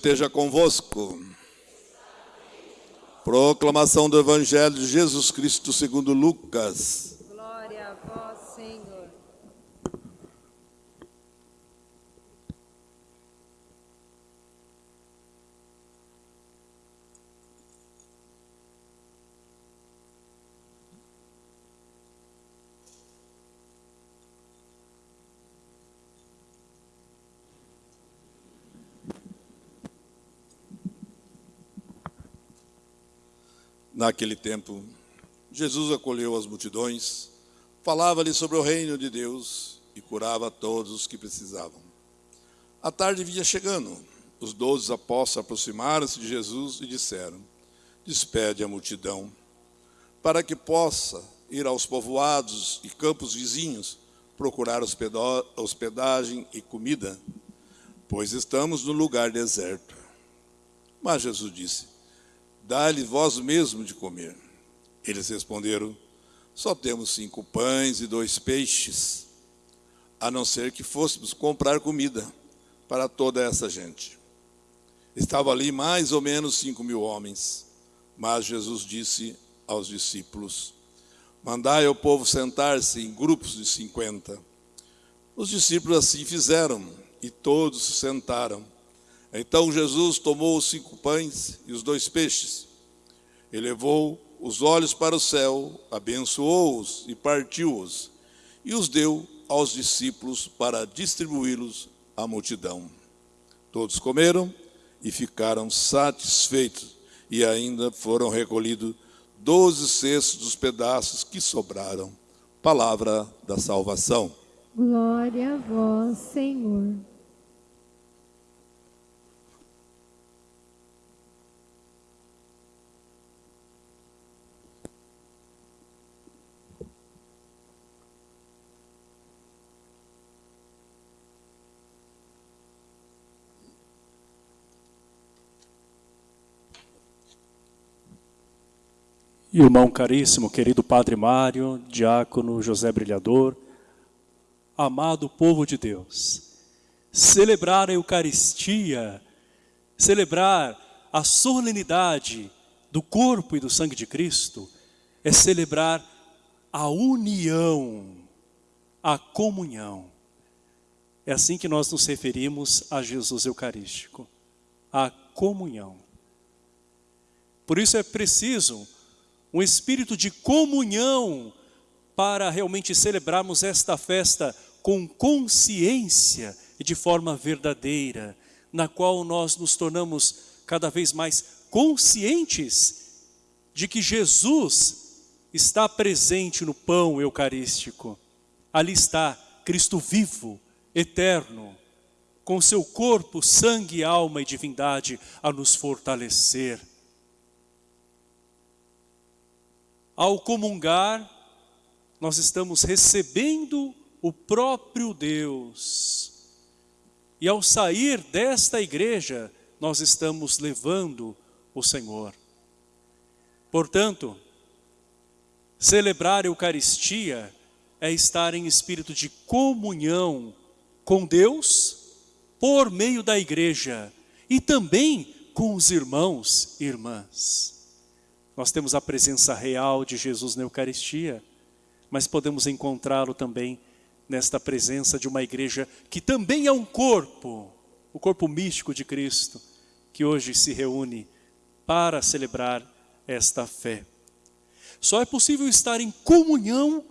esteja convosco. Proclamação do Evangelho de Jesus Cristo segundo Lucas. Glória a vós, Senhor. Naquele tempo, Jesus acolheu as multidões, falava-lhe sobre o reino de Deus e curava todos os que precisavam. A tarde vinha chegando. Os doze apóstolos aproximaram-se de Jesus e disseram: Despede a multidão, para que possa ir aos povoados e campos vizinhos procurar hospedagem e comida, pois estamos no lugar deserto. Mas Jesus disse: Dá-lhe vós mesmo de comer. Eles responderam: Só temos cinco pães e dois peixes, a não ser que fôssemos comprar comida para toda essa gente. Estava ali mais ou menos cinco mil homens. Mas Jesus disse aos discípulos: Mandai ao povo sentar-se em grupos de cinquenta. Os discípulos assim fizeram, e todos se sentaram. Então Jesus tomou os cinco pães e os dois peixes, elevou os olhos para o céu, abençoou-os e partiu-os, e os deu aos discípulos para distribuí-los à multidão. Todos comeram e ficaram satisfeitos, e ainda foram recolhidos doze cestos dos pedaços que sobraram. Palavra da salvação. Glória a vós, Senhor. Irmão caríssimo, querido Padre Mário, diácono José Brilhador, amado povo de Deus, celebrar a Eucaristia, celebrar a solenidade do corpo e do sangue de Cristo, é celebrar a união, a comunhão. É assim que nós nos referimos a Jesus Eucarístico, a comunhão. Por isso é preciso um espírito de comunhão para realmente celebrarmos esta festa com consciência e de forma verdadeira, na qual nós nos tornamos cada vez mais conscientes de que Jesus está presente no pão eucarístico. Ali está Cristo vivo, eterno, com seu corpo, sangue, alma e divindade a nos fortalecer. Ao comungar, nós estamos recebendo o próprio Deus. E ao sair desta igreja, nós estamos levando o Senhor. Portanto, celebrar a Eucaristia é estar em espírito de comunhão com Deus por meio da igreja e também com os irmãos e irmãs. Nós temos a presença real de Jesus na Eucaristia, mas podemos encontrá-lo também nesta presença de uma igreja que também é um corpo, o corpo místico de Cristo, que hoje se reúne para celebrar esta fé. Só é possível estar em comunhão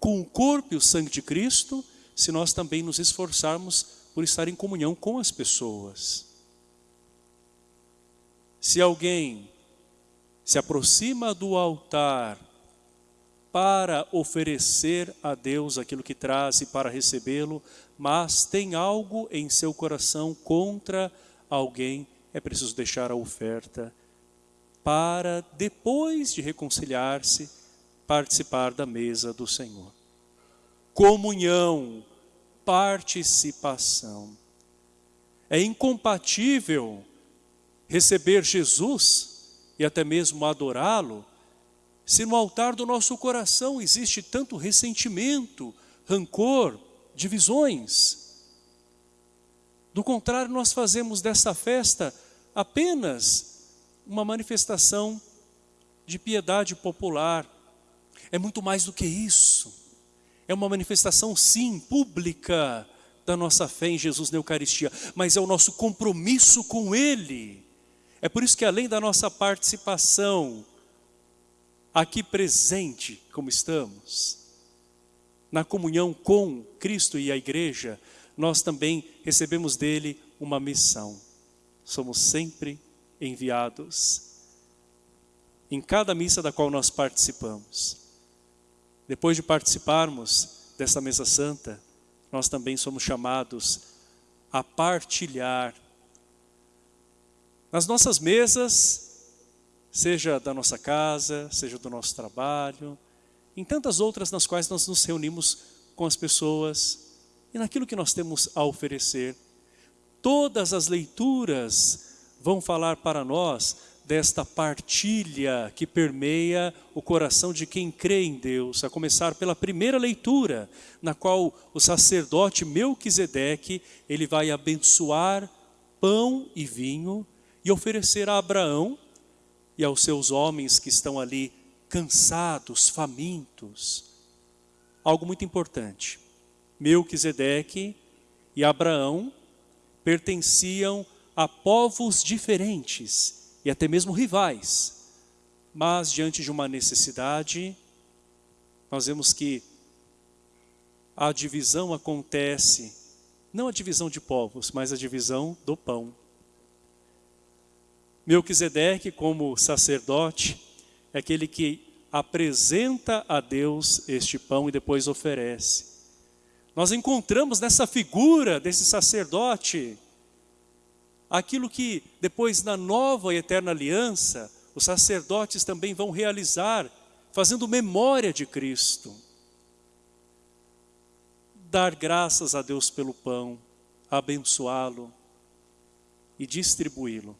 com o corpo e o sangue de Cristo se nós também nos esforçarmos por estar em comunhão com as pessoas. Se alguém se aproxima do altar para oferecer a Deus aquilo que traz e para recebê-lo, mas tem algo em seu coração contra alguém, é preciso deixar a oferta para, depois de reconciliar-se, participar da mesa do Senhor. Comunhão, participação. É incompatível receber Jesus e até mesmo adorá-lo, se no altar do nosso coração existe tanto ressentimento, rancor, divisões. Do contrário, nós fazemos dessa festa apenas uma manifestação de piedade popular. É muito mais do que isso. É uma manifestação, sim, pública da nossa fé em Jesus na Eucaristia, mas é o nosso compromisso com Ele. É por isso que além da nossa participação aqui presente, como estamos, na comunhão com Cristo e a igreja, nós também recebemos dele uma missão. Somos sempre enviados em cada missa da qual nós participamos. Depois de participarmos dessa mesa santa, nós também somos chamados a partilhar nas nossas mesas, seja da nossa casa, seja do nosso trabalho, em tantas outras nas quais nós nos reunimos com as pessoas e naquilo que nós temos a oferecer. Todas as leituras vão falar para nós desta partilha que permeia o coração de quem crê em Deus, a começar pela primeira leitura, na qual o sacerdote Melquisedeque, ele vai abençoar pão e vinho e oferecer a Abraão e aos seus homens que estão ali cansados, famintos. Algo muito importante. Melquisedeque e Abraão pertenciam a povos diferentes e até mesmo rivais. Mas diante de uma necessidade, nós vemos que a divisão acontece, não a divisão de povos, mas a divisão do pão. Melquisedeque, como sacerdote, é aquele que apresenta a Deus este pão e depois oferece. Nós encontramos nessa figura desse sacerdote aquilo que depois na nova e eterna aliança os sacerdotes também vão realizar, fazendo memória de Cristo. Dar graças a Deus pelo pão, abençoá-lo e distribuí-lo.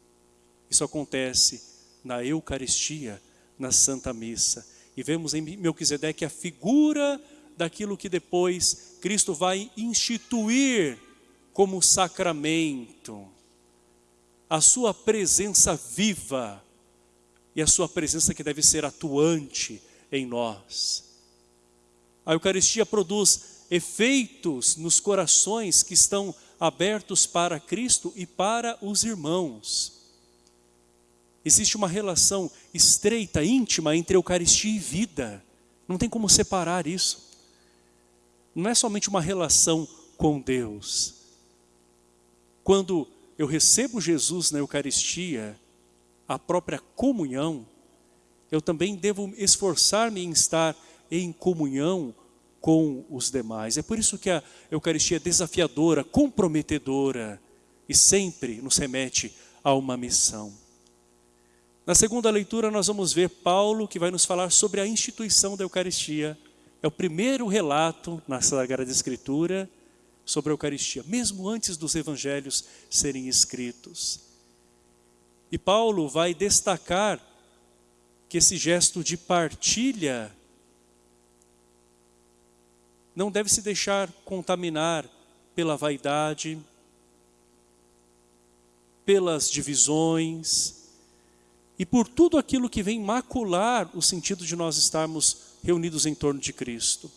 Isso acontece na Eucaristia, na Santa Missa. E vemos em Melquisedeque a figura daquilo que depois Cristo vai instituir como sacramento. A sua presença viva e a sua presença que deve ser atuante em nós. A Eucaristia produz efeitos nos corações que estão abertos para Cristo e para os irmãos. Existe uma relação estreita, íntima entre Eucaristia e vida. Não tem como separar isso. Não é somente uma relação com Deus. Quando eu recebo Jesus na Eucaristia, a própria comunhão, eu também devo esforçar-me em estar em comunhão com os demais. É por isso que a Eucaristia é desafiadora, comprometedora e sempre nos remete a uma missão. Na segunda leitura nós vamos ver Paulo que vai nos falar sobre a instituição da Eucaristia. É o primeiro relato na Sagrada Escritura sobre a Eucaristia, mesmo antes dos evangelhos serem escritos. E Paulo vai destacar que esse gesto de partilha não deve se deixar contaminar pela vaidade, pelas divisões, e por tudo aquilo que vem macular o sentido de nós estarmos reunidos em torno de Cristo.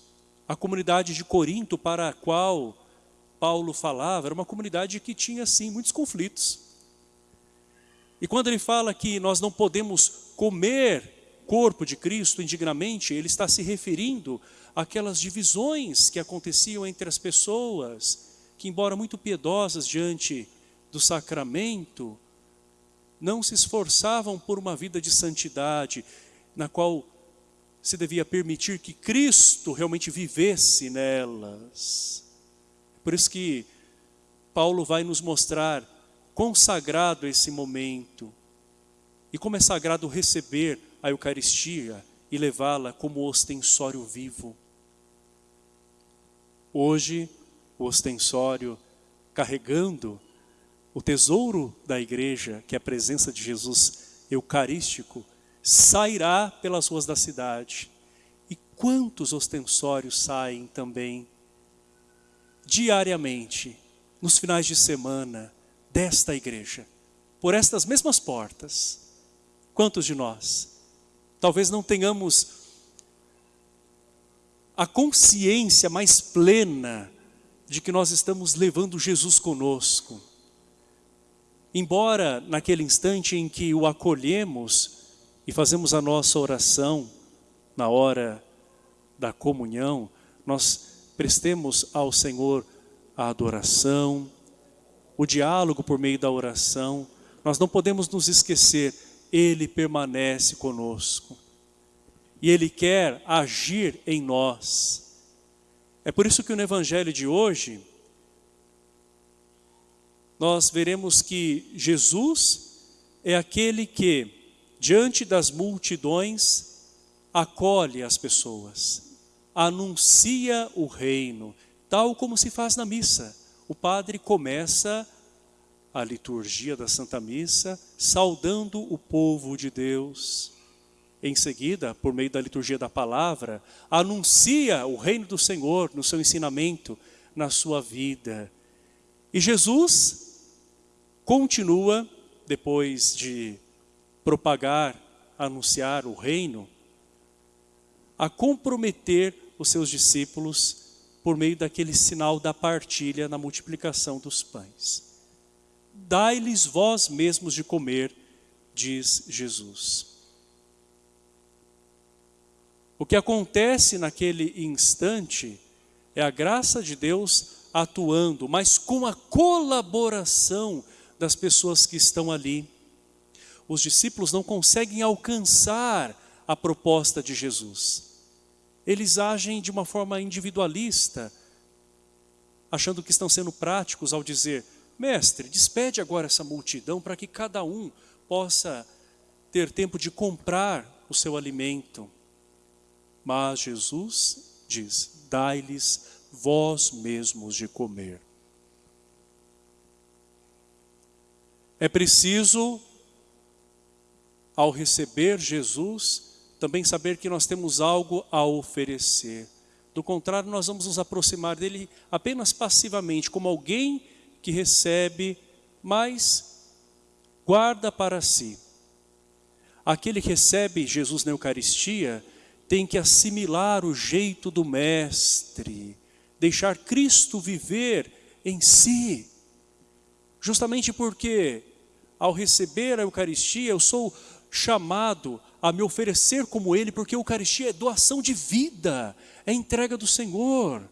A comunidade de Corinto para a qual Paulo falava era uma comunidade que tinha sim muitos conflitos. E quando ele fala que nós não podemos comer corpo de Cristo indignamente, ele está se referindo àquelas divisões que aconteciam entre as pessoas, que embora muito piedosas diante do sacramento, não se esforçavam por uma vida de santidade, na qual se devia permitir que Cristo realmente vivesse nelas. Por isso que Paulo vai nos mostrar quão sagrado é esse momento e como é sagrado receber a Eucaristia e levá-la como ostensório vivo. Hoje, o ostensório carregando o tesouro da igreja, que é a presença de Jesus eucarístico, sairá pelas ruas da cidade. E quantos ostensórios saem também diariamente, nos finais de semana, desta igreja, por estas mesmas portas. Quantos de nós? Talvez não tenhamos a consciência mais plena de que nós estamos levando Jesus conosco. Embora naquele instante em que o acolhemos e fazemos a nossa oração na hora da comunhão, nós prestemos ao Senhor a adoração, o diálogo por meio da oração, nós não podemos nos esquecer, Ele permanece conosco. E Ele quer agir em nós. É por isso que no Evangelho de hoje, nós veremos que Jesus é aquele que, diante das multidões, acolhe as pessoas, anuncia o reino, tal como se faz na missa. O padre começa a liturgia da Santa Missa saudando o povo de Deus. Em seguida, por meio da liturgia da palavra, anuncia o reino do Senhor no seu ensinamento, na sua vida. E Jesus continua, depois de propagar, anunciar o reino, a comprometer os seus discípulos por meio daquele sinal da partilha na multiplicação dos pães. Dai-lhes vós mesmos de comer, diz Jesus. O que acontece naquele instante é a graça de Deus atuando, mas com a colaboração das pessoas que estão ali. Os discípulos não conseguem alcançar a proposta de Jesus eles agem de uma forma individualista, achando que estão sendo práticos ao dizer, mestre, despede agora essa multidão para que cada um possa ter tempo de comprar o seu alimento. Mas Jesus diz, dai-lhes vós mesmos de comer. É preciso, ao receber Jesus, também saber que nós temos algo a oferecer. Do contrário, nós vamos nos aproximar dele apenas passivamente, como alguém que recebe, mas guarda para si. Aquele que recebe Jesus na Eucaristia tem que assimilar o jeito do Mestre, deixar Cristo viver em si. Justamente porque, ao receber a Eucaristia, eu sou chamado a me oferecer como Ele, porque a Eucaristia é doação de vida, é entrega do Senhor,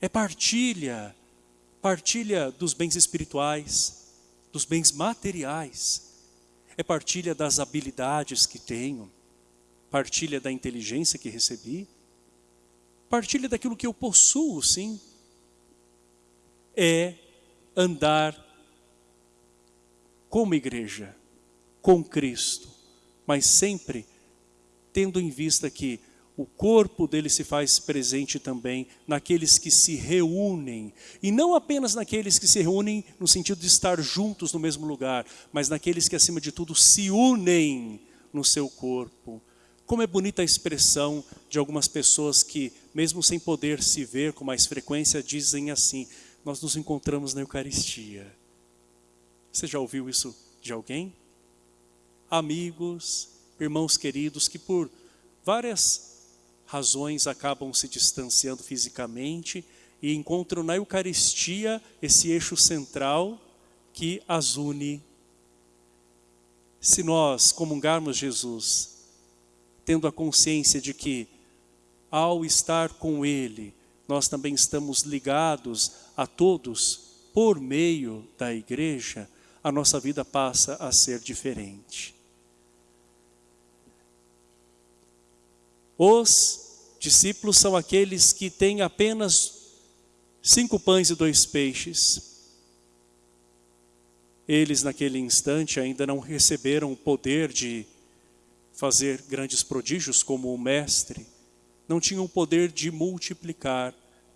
é partilha, partilha dos bens espirituais, dos bens materiais, é partilha das habilidades que tenho, partilha da inteligência que recebi, partilha daquilo que eu possuo, sim, é andar como igreja, com Cristo, mas sempre tendo em vista que o corpo dele se faz presente também naqueles que se reúnem, e não apenas naqueles que se reúnem no sentido de estar juntos no mesmo lugar, mas naqueles que acima de tudo se unem no seu corpo. Como é bonita a expressão de algumas pessoas que, mesmo sem poder se ver com mais frequência, dizem assim, nós nos encontramos na Eucaristia. Você já ouviu isso de alguém? amigos, irmãos queridos que por várias razões acabam se distanciando fisicamente e encontram na Eucaristia esse eixo central que as une. Se nós comungarmos Jesus, tendo a consciência de que ao estar com Ele, nós também estamos ligados a todos por meio da igreja, a nossa vida passa a ser diferente. Os discípulos são aqueles que têm apenas cinco pães e dois peixes. Eles, naquele instante, ainda não receberam o poder de fazer grandes prodígios como o mestre. Não tinham o poder de multiplicar,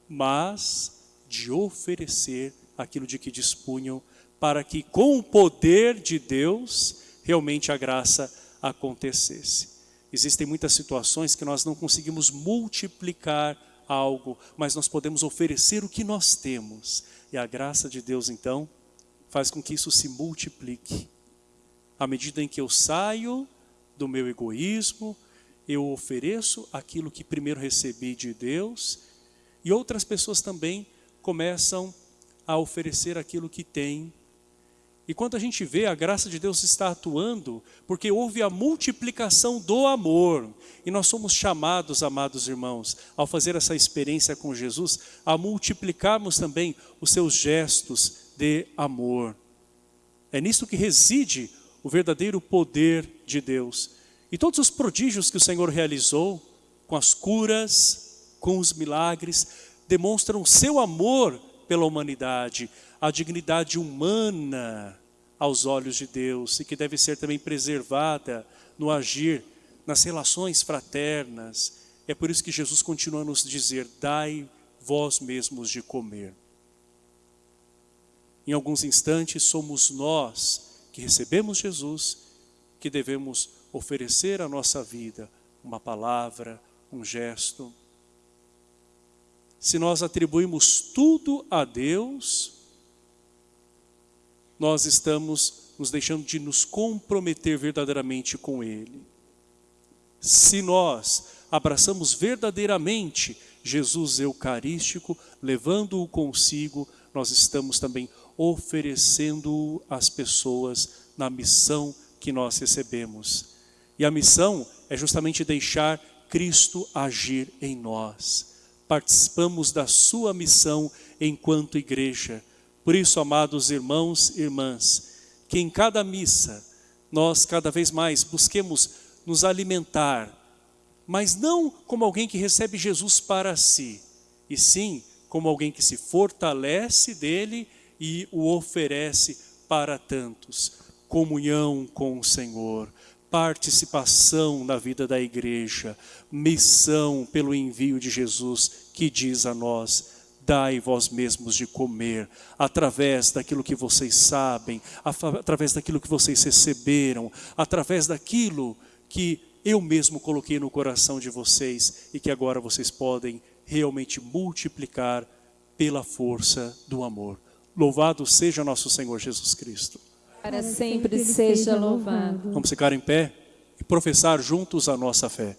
mas de oferecer aquilo de que dispunham, para que com o poder de Deus, realmente a graça acontecesse. Existem muitas situações que nós não conseguimos multiplicar algo, mas nós podemos oferecer o que nós temos. E a graça de Deus, então, faz com que isso se multiplique. À medida em que eu saio do meu egoísmo, eu ofereço aquilo que primeiro recebi de Deus e outras pessoas também começam a oferecer aquilo que têm. E quando a gente vê, a graça de Deus está atuando, porque houve a multiplicação do amor. E nós somos chamados, amados irmãos, ao fazer essa experiência com Jesus, a multiplicarmos também os seus gestos de amor. É nisso que reside o verdadeiro poder de Deus. E todos os prodígios que o Senhor realizou, com as curas, com os milagres, demonstram seu amor pela humanidade, a dignidade humana aos olhos de Deus e que deve ser também preservada no agir, nas relações fraternas. É por isso que Jesus continua a nos dizer, dai vós mesmos de comer. Em alguns instantes somos nós que recebemos Jesus, que devemos oferecer a nossa vida, uma palavra, um gesto. Se nós atribuímos tudo a Deus, nós estamos nos deixando de nos comprometer verdadeiramente com Ele. Se nós abraçamos verdadeiramente Jesus Eucarístico, levando-o consigo, nós estamos também oferecendo às pessoas na missão que nós recebemos. E a missão é justamente deixar Cristo agir em nós. Participamos da sua missão enquanto igreja. Por isso, amados irmãos e irmãs, que em cada missa nós cada vez mais busquemos nos alimentar, mas não como alguém que recebe Jesus para si, e sim como alguém que se fortalece dele e o oferece para tantos. Comunhão com o Senhor, participação na vida da igreja, missão pelo envio de Jesus, que diz a nós, dai vós mesmos de comer, através daquilo que vocês sabem, através daquilo que vocês receberam, através daquilo que eu mesmo coloquei no coração de vocês e que agora vocês podem realmente multiplicar pela força do amor. Louvado seja nosso Senhor Jesus Cristo. Para sempre seja louvado. Vamos ficar em pé e professar juntos a nossa fé.